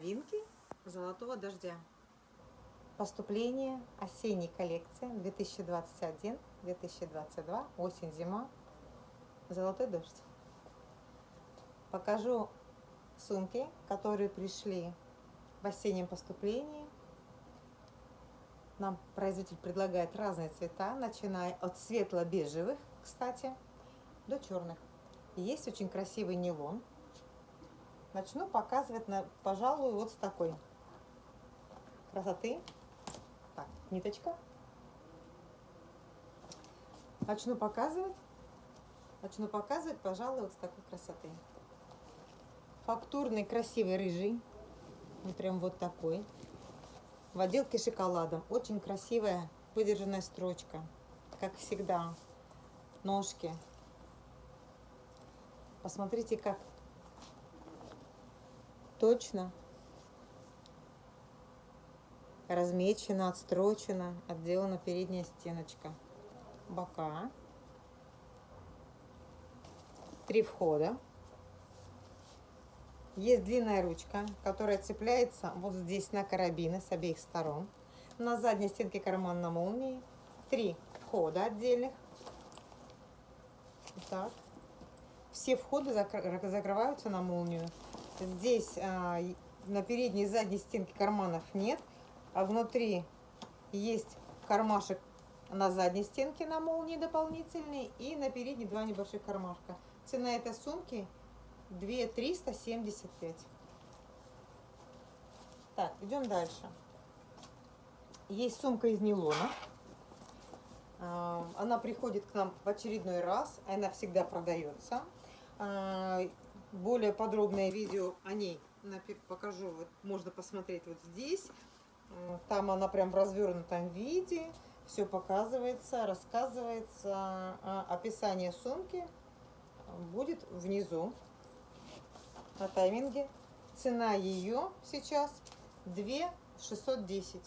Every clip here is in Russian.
Новинки золотого дождя. Поступление осенней коллекции 2021-2022, осень-зима, золотой дождь. Покажу сумки, которые пришли в осеннем поступлении. Нам производитель предлагает разные цвета, начиная от светло-бежевых, кстати, до черных. Есть очень красивый нейлон Начну показывать, на, пожалуй, вот с такой красоты. Так, ниточка. Начну показывать. Начну показывать, пожалуй, вот с такой красоты. Фактурный, красивый рыжий. Вот прям вот такой. В отделке шоколадом. Очень красивая выдержанная строчка. Как всегда. Ножки. Посмотрите, как точно размечена, отстрочена, отделана передняя стеночка. Бока. Три входа. Есть длинная ручка, которая цепляется вот здесь на карабины с обеих сторон. На задней стенке карман на молнии. Три входа отдельных. Так. Все входы закрываются на молнию. Здесь а, на передней и задней стенке карманов нет, а внутри есть кармашек на задней стенке на молнии дополнительный и на передней два небольших кармашка. Цена этой сумки 2375. Так, идем дальше. Есть сумка из нейлона. А, она приходит к нам в очередной раз, она всегда продается. Более подробное видео о ней покажу. Вот можно посмотреть вот здесь. Там она прям в развернутом виде. Все показывается, рассказывается. А описание сумки будет внизу на тайминге. Цена ее сейчас 2 610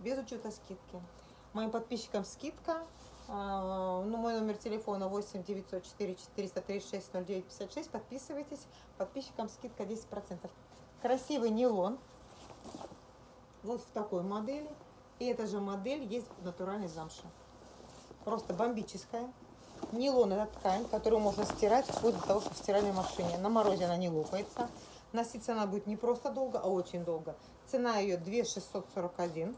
без учета скидки. Моим подписчикам скидка ну, мой номер телефона 8 904 436 09 56. Подписывайтесь. Подписчикам скидка 10%. Красивый нейлон. Вот в такой модели. И эта же модель есть в натуральной замше. Просто бомбическая. Нейлон это ткань, которую можно стирать вплоть до того, что в стиральной машине. На морозе она не лопается. Носиться она будет не просто долго, а очень долго. Цена ее 2 641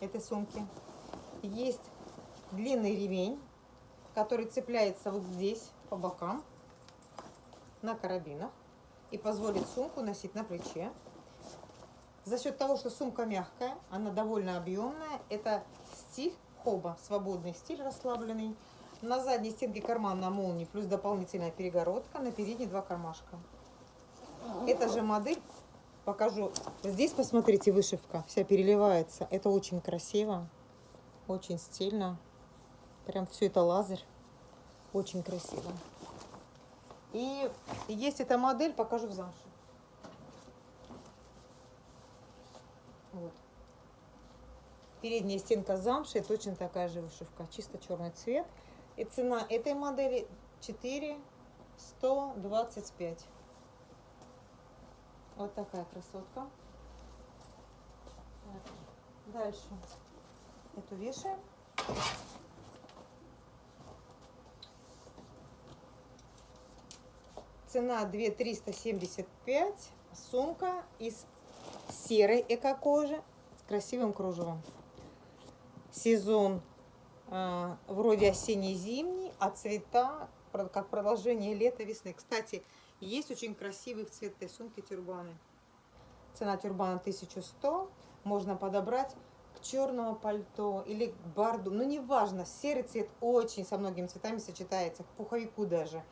этой сумки. Есть длинный ремень, который цепляется вот здесь по бокам на карабинах и позволит сумку носить на плече. За счет того, что сумка мягкая, она довольно объемная, это стиль хоба, свободный стиль, расслабленный. На задней стенке карман на молнии, плюс дополнительная перегородка, на передней два кармашка. Эта же модель, покажу, здесь посмотрите, вышивка вся переливается, это очень красиво, очень стильно. Прям все это лазер. Очень красиво. И есть эта модель, покажу в замше. Вот. Передняя стенка замши, точно такая же вышивка, чисто черный цвет. И цена этой модели 4 125. Вот такая красотка. Дальше эту вешаем. Цена 2375. Сумка из серой эко-кожи с красивым кружевом. Сезон э, вроде осенне-зимний, а цвета как продолжение лета-весны. Кстати, есть очень красивые в цвет этой сумки тюрбаны. Цена тюрбана 1100. Можно подобрать к черному пальто или к барду. Ну, неважно, серый цвет очень со многими цветами сочетается, к пуховику даже.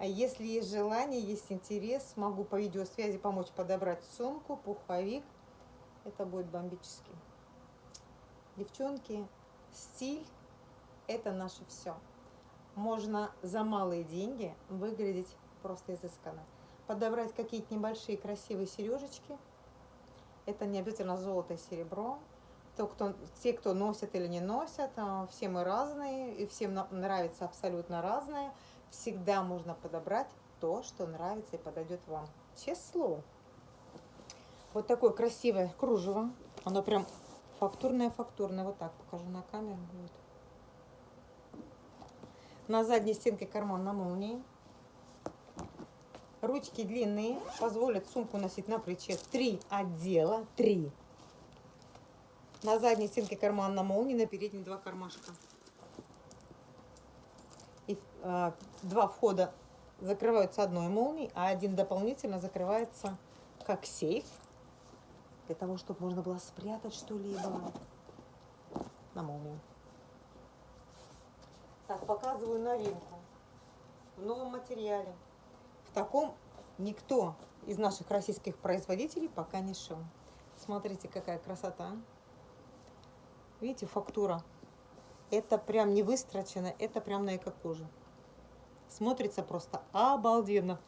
А если есть желание, есть интерес, могу по видеосвязи помочь подобрать сумку, пуховик. Это будет бомбически. Девчонки, стиль – это наше все. Можно за малые деньги выглядеть просто изысканно. Подобрать какие-то небольшие красивые сережечки. Это не обязательно золото и серебро. То, кто, те, кто носят или не носят, а, все мы разные, и всем нравится абсолютно разное всегда можно подобрать то, что нравится и подойдет вам. Слово. Вот такое красивое кружево. Оно прям фактурное-фактурное. Вот так покажу на камеру. Вот. На задней стенке карман на молнии. Ручки длинные, позволят сумку носить на плече. Три отдела, три. На задней стенке карман на молнии, на передней два кармашка. Э, два входа закрываются одной молнией, а один дополнительно закрывается как сейф, для того, чтобы можно было спрятать что-либо на молнию. Так, показываю новинку в новом материале. В таком никто из наших российских производителей пока не шел. Смотрите, какая красота. Видите, фактура. Это прям не выстрочено, это прям на эко-коже. Смотрится просто обалденно.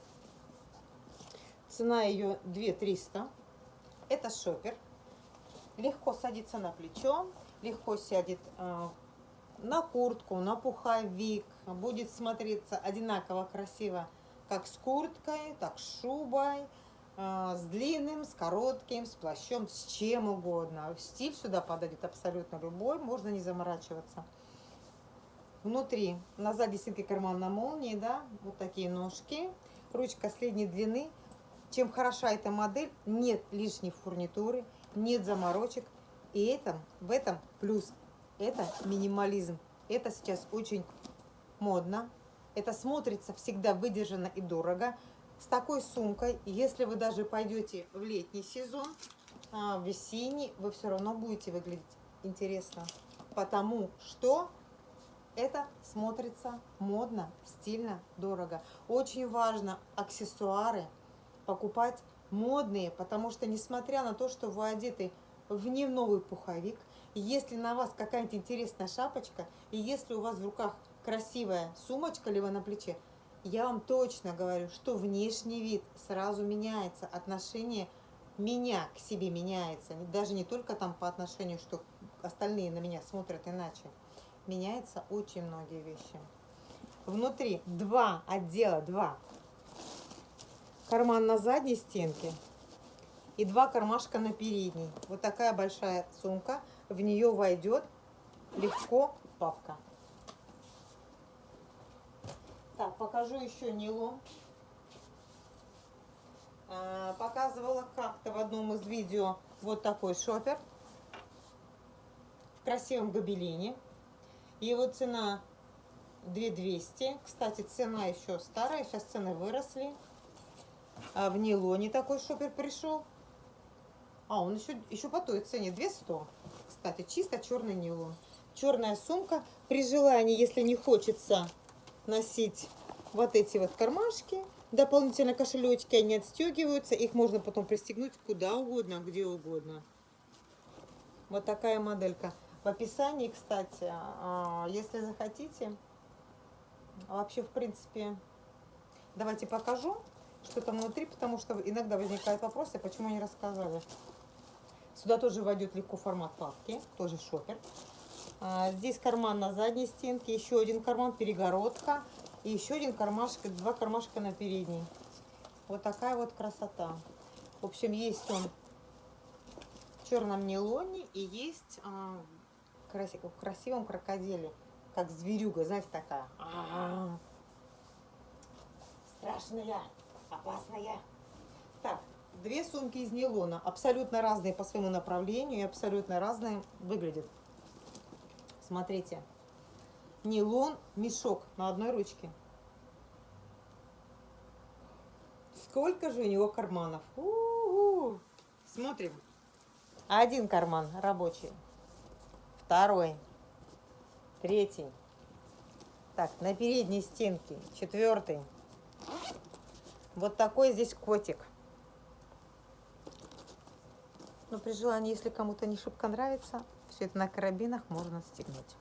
Цена ее 2300. Это шопер. Легко садится на плечо, легко сядет э, на куртку, на пуховик. Будет смотреться одинаково красиво как с курткой, так с шубой, с длинным, с коротким, с плащом, с чем угодно. Стиль сюда подойдет абсолютно любой, можно не заморачиваться. Внутри, на задней стенке карман на молнии, да, вот такие ножки, ручка средней длины. Чем хороша эта модель, нет лишней фурнитуры, нет заморочек. И это, в этом плюс, это минимализм. Это сейчас очень модно, это смотрится всегда выдержанно и дорого. С такой сумкой, если вы даже пойдете в летний сезон, а, в весенний, вы все равно будете выглядеть интересно. Потому что это смотрится модно, стильно, дорого. Очень важно аксессуары покупать модные, потому что несмотря на то, что вы одеты в не новый пуховик, если на вас какая-то интересная шапочка, и если у вас в руках красивая сумочка либо на плече, я вам точно говорю, что внешний вид сразу меняется, отношение меня к себе меняется, даже не только там по отношению, что остальные на меня смотрят иначе. Меняются очень многие вещи. Внутри два отдела, два. Карман на задней стенке и два кармашка на передней. Вот такая большая сумка. В нее войдет легко папка. Так, покажу еще Нилу. А, показывала как-то в одном из видео вот такой шопер в красивом гобелине. Его цена 2200. Кстати, цена еще старая, сейчас цены выросли. А в нейлоне такой шопер пришел. А, он еще, еще по той цене, 200. Кстати, чисто черный нейлон. Черная сумка. При желании, если не хочется носить вот эти вот кармашки. Дополнительно кошелечки, они отстегиваются. Их можно потом пристегнуть куда угодно, где угодно. Вот такая моделька. В описании, кстати, а, если захотите, вообще, в принципе, давайте покажу, что там внутри, потому что иногда возникают вопросы, почему не рассказали. Сюда тоже войдет легко формат папки, тоже шопер. А, здесь карман на задней стенке, еще один карман, перегородка. И еще один кармашек, два кармашка на передней. Вот такая вот красота. В общем, есть он в черном нейлоне и есть а, в красивом крокодиле. Как зверюга, знаете, такая. А -а -а. Страшная, опасная. Так, две сумки из нейлона. Абсолютно разные по своему направлению и абсолютно разные выглядят. Смотрите. Нейлон, мешок на одной ручке. Сколько же у него карманов? У -у -у. Смотрим. Один карман рабочий. Второй. Третий. Так, на передней стенке. Четвертый. Вот такой здесь котик. Но при желании, если кому-то не шибко нравится, все это на карабинах можно стегнуть.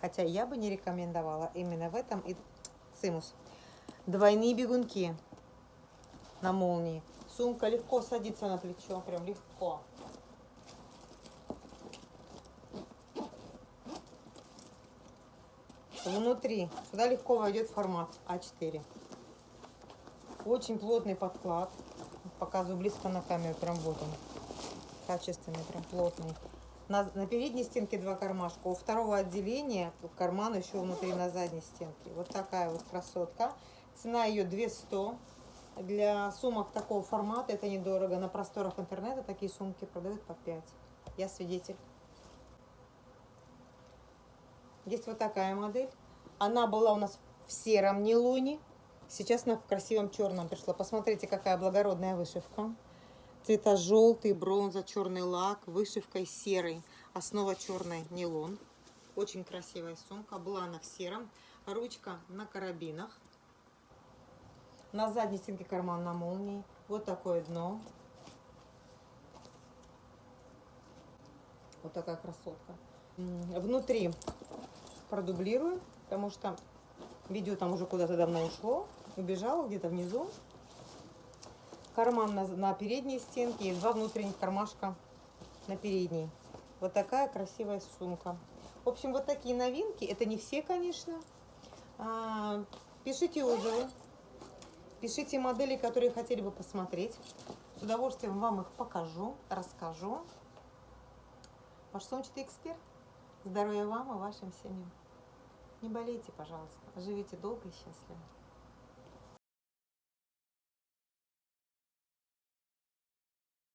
Хотя я бы не рекомендовала именно в этом и цимус. Двойные бегунки на молнии. Сумка легко садится на плечо, прям легко. Внутри сюда легко войдет формат А4. Очень плотный подклад. Показываю близко на камеру, прям вот он. Качественный, прям плотный. На, на передней стенке два кармашка, у второго отделения карман еще внутри на задней стенке. Вот такая вот красотка. Цена ее 200. Для сумок такого формата это недорого. На просторах интернета такие сумки продают по 5. Я свидетель. Есть вот такая модель. Она была у нас в сером нейлоне. Сейчас она в красивом черном пришла. Посмотрите, какая благородная вышивка. Цвета желтый, бронза, черный лак, вышивкой серый. Основа черный нейлон. Очень красивая сумка. Была она в сером. Ручка на карабинах. На задней стенке карман на молнии. Вот такое дно. Вот такая красотка. Внутри продублирую, потому что видео там уже куда-то давно ушло. Убежало где-то внизу. Карман на, на передней стенке и два внутренних кармашка на передней. Вот такая красивая сумка. В общем, вот такие новинки. Это не все, конечно. А, пишите отзывы. Пишите модели, которые хотели бы посмотреть. С удовольствием вам их покажу, расскажу. Ваш сумчатый эксперт. Здоровья вам и вашим семьям. Не болейте, пожалуйста. Живите долго и счастливо.